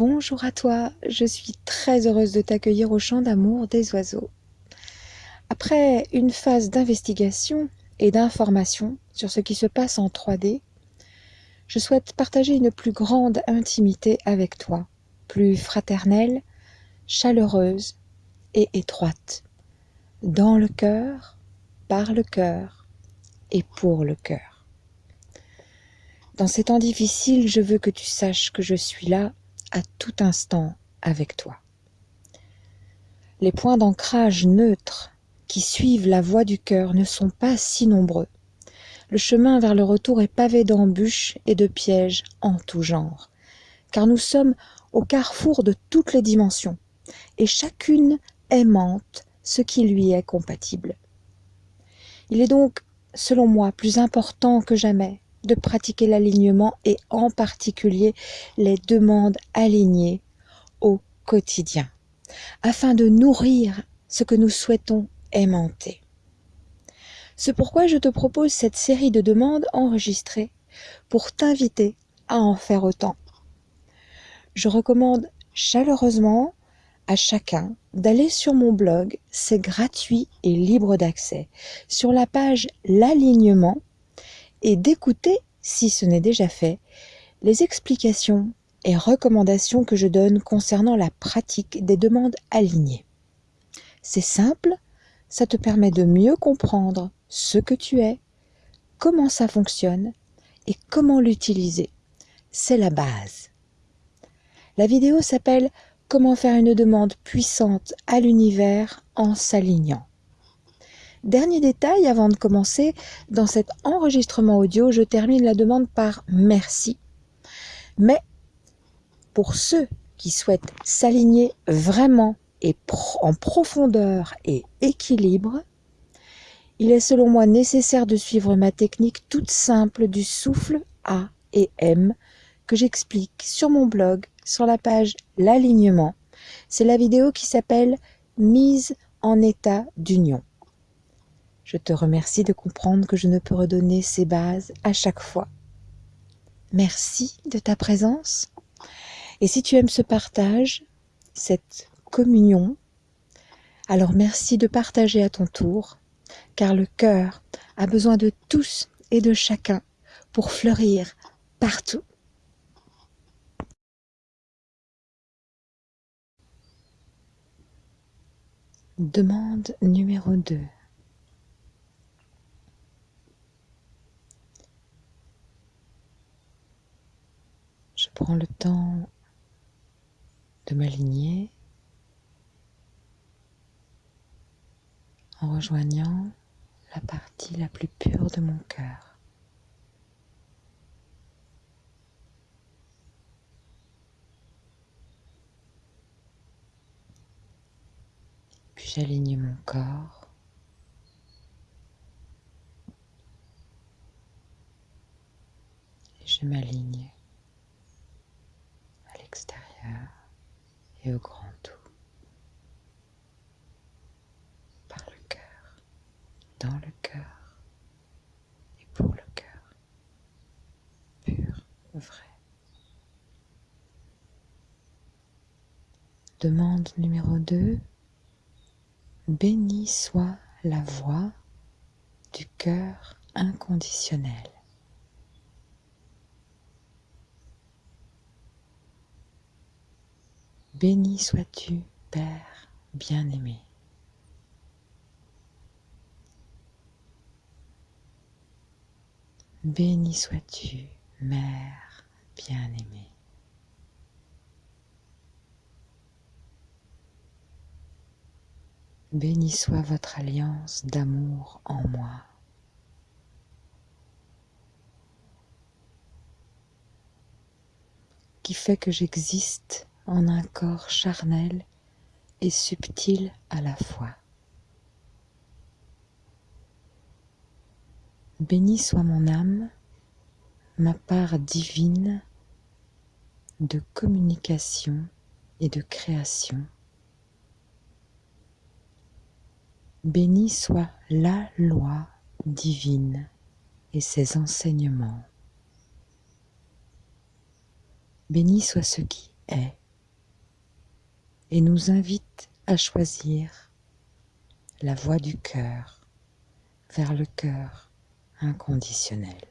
Bonjour à toi, je suis très heureuse de t'accueillir au champ d'amour des oiseaux. Après une phase d'investigation et d'information sur ce qui se passe en 3D, je souhaite partager une plus grande intimité avec toi, plus fraternelle, chaleureuse et étroite, dans le cœur, par le cœur et pour le cœur. Dans ces temps difficiles, je veux que tu saches que je suis là à tout instant avec toi. Les points d'ancrage neutres qui suivent la voie du cœur ne sont pas si nombreux. Le chemin vers le retour est pavé d'embûches et de pièges en tout genre, car nous sommes au carrefour de toutes les dimensions, et chacune aimante ce qui lui est compatible. Il est donc, selon moi, plus important que jamais de pratiquer l'alignement et en particulier les demandes alignées au quotidien, afin de nourrir ce que nous souhaitons aimanter. C'est pourquoi je te propose cette série de demandes enregistrées pour t'inviter à en faire autant. Je recommande chaleureusement à chacun d'aller sur mon blog, c'est gratuit et libre d'accès, sur la page L'alignement et d'écouter, si ce n'est déjà fait, les explications et recommandations que je donne concernant la pratique des demandes alignées. C'est simple, ça te permet de mieux comprendre ce que tu es, comment ça fonctionne et comment l'utiliser. C'est la base. La vidéo s'appelle Comment faire une demande puissante à l'univers en s'alignant. Dernier détail avant de commencer, dans cet enregistrement audio, je termine la demande par merci. Mais pour ceux qui souhaitent s'aligner vraiment et en profondeur et équilibre, il est selon moi nécessaire de suivre ma technique toute simple du souffle A et M que j'explique sur mon blog sur la page L'alignement. C'est la vidéo qui s'appelle Mise en état d'union. Je te remercie de comprendre que je ne peux redonner ces bases à chaque fois. Merci de ta présence. Et si tu aimes ce partage, cette communion, alors merci de partager à ton tour, car le cœur a besoin de tous et de chacun pour fleurir partout. Demande numéro 2. Prends le temps de m'aligner en rejoignant la partie la plus pure de mon cœur. Puis j'aligne mon corps. Et je m'aligne et au grand tout. Par le cœur, dans le cœur et pour le cœur. Pur, vrai. Demande numéro 2. Béni soit la voix du cœur inconditionnel. Béni sois-tu, Père bien-aimé. Béni sois-tu, Mère bien-aimée. Béni soit votre alliance d'amour en moi. qui fait que j'existe en un corps charnel et subtil à la fois. Béni soit mon âme, ma part divine de communication et de création. Béni soit la loi divine et ses enseignements. Béni soit ce qui est et nous invite à choisir la voie du cœur vers le cœur inconditionnel.